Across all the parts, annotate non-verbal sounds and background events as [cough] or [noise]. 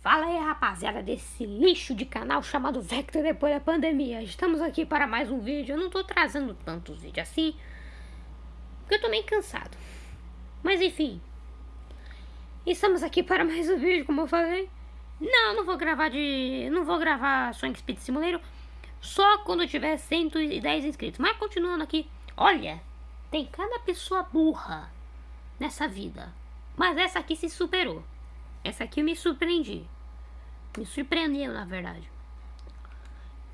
Fala aí, rapaziada, desse lixo de canal chamado Vector depois da pandemia. Estamos aqui para mais um vídeo. Eu não tô trazendo tantos vídeos assim, porque eu tô meio cansado. Mas enfim, estamos aqui para mais um vídeo, como eu falei. Não, não vou gravar de... não vou gravar Sonic Speed Simulator só quando tiver 110 inscritos. Mas continuando aqui, olha, tem cada pessoa burra nessa vida. Mas essa aqui se superou. Essa aqui eu me surpreendi. Me surpreendeu, na verdade.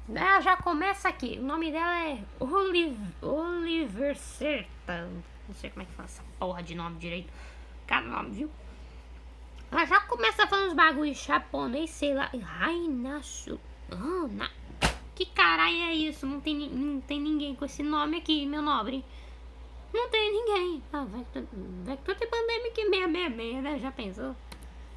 Ela já começa aqui. O nome dela é Oliver, Oliver Serta. Não sei como é que fala essa porra de nome direito. Cada nome, viu? Ela já começa falando os bagulhos japonês, sei lá. Rainasu. Oh. Que caralho é isso? Não tem, não tem ninguém com esse nome aqui, meu nobre. Não tem ninguém. Ah, Vector, Vector tem Pandemic 666, né? Já pensou?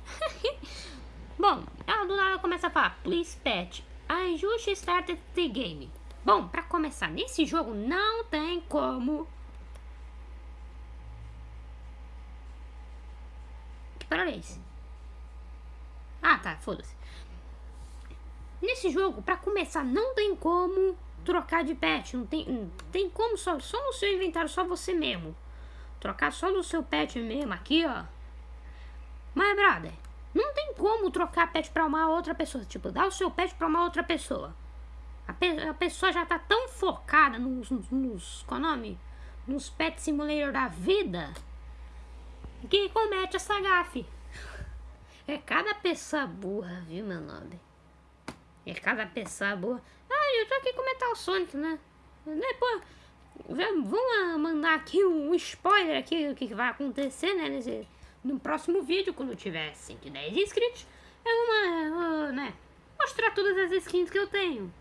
[laughs] Bom, ela do nada começa a falar, please pet, ajuste started the game. Bom, pra começar, nesse jogo não tem como... Que barulho é esse? Ah, tá, foda-se. Nesse jogo, pra começar, não tem como trocar de pet. Não tem, não tem como só, só no seu inventário, só você mesmo. Trocar só no seu pet mesmo, aqui, ó. Mas, brother, não tem como trocar pet pra uma outra pessoa. Tipo, dar o seu pet pra uma outra pessoa. A, pe a pessoa já tá tão focada nos, nos, nos qual nome? Nos pet simulator da vida que comete essa gafe. É cada pessoa burra, viu, meu nome? É cada pessoa burra. Ah, eu tô aqui com Metal Sonic, né? Depois, vamos mandar aqui um spoiler aqui do que vai acontecer, né? Nesse, no próximo vídeo, quando tiver 110 inscritos, eu vou, né, mostrar todas as skins que eu tenho.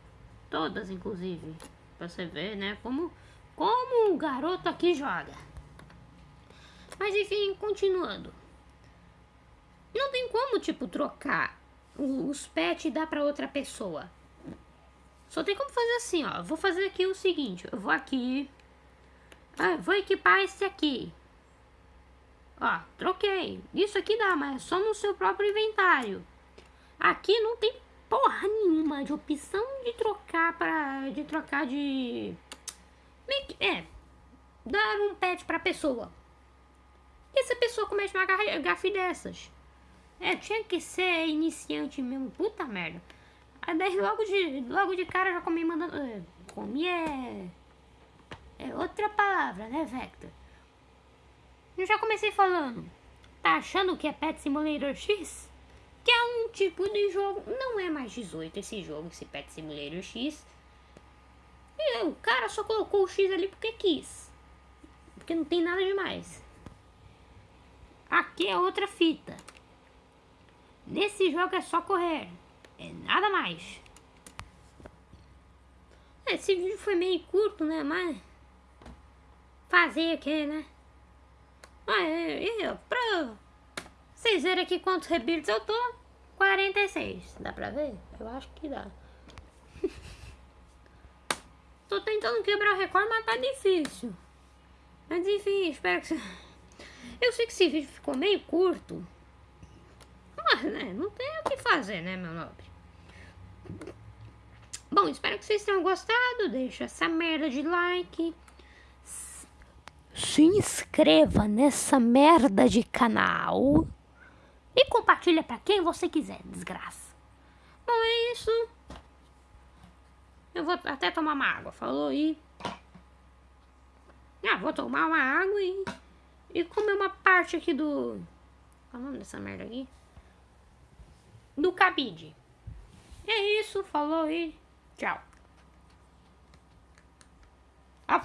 Todas, inclusive. Pra você ver, né, como, como o garoto aqui joga. Mas enfim, continuando. Não tem como, tipo, trocar os pets e dar pra outra pessoa. Só tem como fazer assim, ó. Vou fazer aqui o seguinte. Eu vou aqui. Ah, vou equipar esse aqui. Ó, troquei. Isso aqui dá, mas é só no seu próprio inventário. Aqui não tem porra nenhuma de opção de trocar para de trocar de é dar um pet para pessoa. E essa pessoa comete uma gafe dessas. É, tinha que ser iniciante mesmo, puta merda. Aí daí logo de, logo de cara já comi mandando. É, comi é. É outra palavra, né, Vector? Eu já comecei falando. Tá achando que é Pet Simulator X? Que é um tipo de jogo. Não é mais 18 esse jogo, esse Pet Simulator X. E o cara só colocou o X ali porque quis. Porque não tem nada demais. Aqui é outra fita. Nesse jogo é só correr. É nada mais. Esse vídeo foi meio curto, né? Mas... Fazer o que, né? Ah, eu, pra vocês verem aqui quantos rebuilds eu tô, 46. Dá pra ver? Eu acho que dá. [laughs] tô tentando quebrar o recorde, mas tá difícil. Mas enfim, espero que... Eu sei que esse vídeo ficou meio curto. Mas, né, não tem o que fazer, né, meu nobre? Bom, espero que vocês tenham gostado. Deixa essa merda de like se inscreva nessa merda de canal e compartilha para quem você quiser, desgraça. Bom, é isso. Eu vou até tomar uma água, falou aí. Ah, vou tomar uma água e, e comer uma parte aqui do... Qual é o nome dessa merda aqui? Do cabide. É isso, falou aí. Tchau. Ah,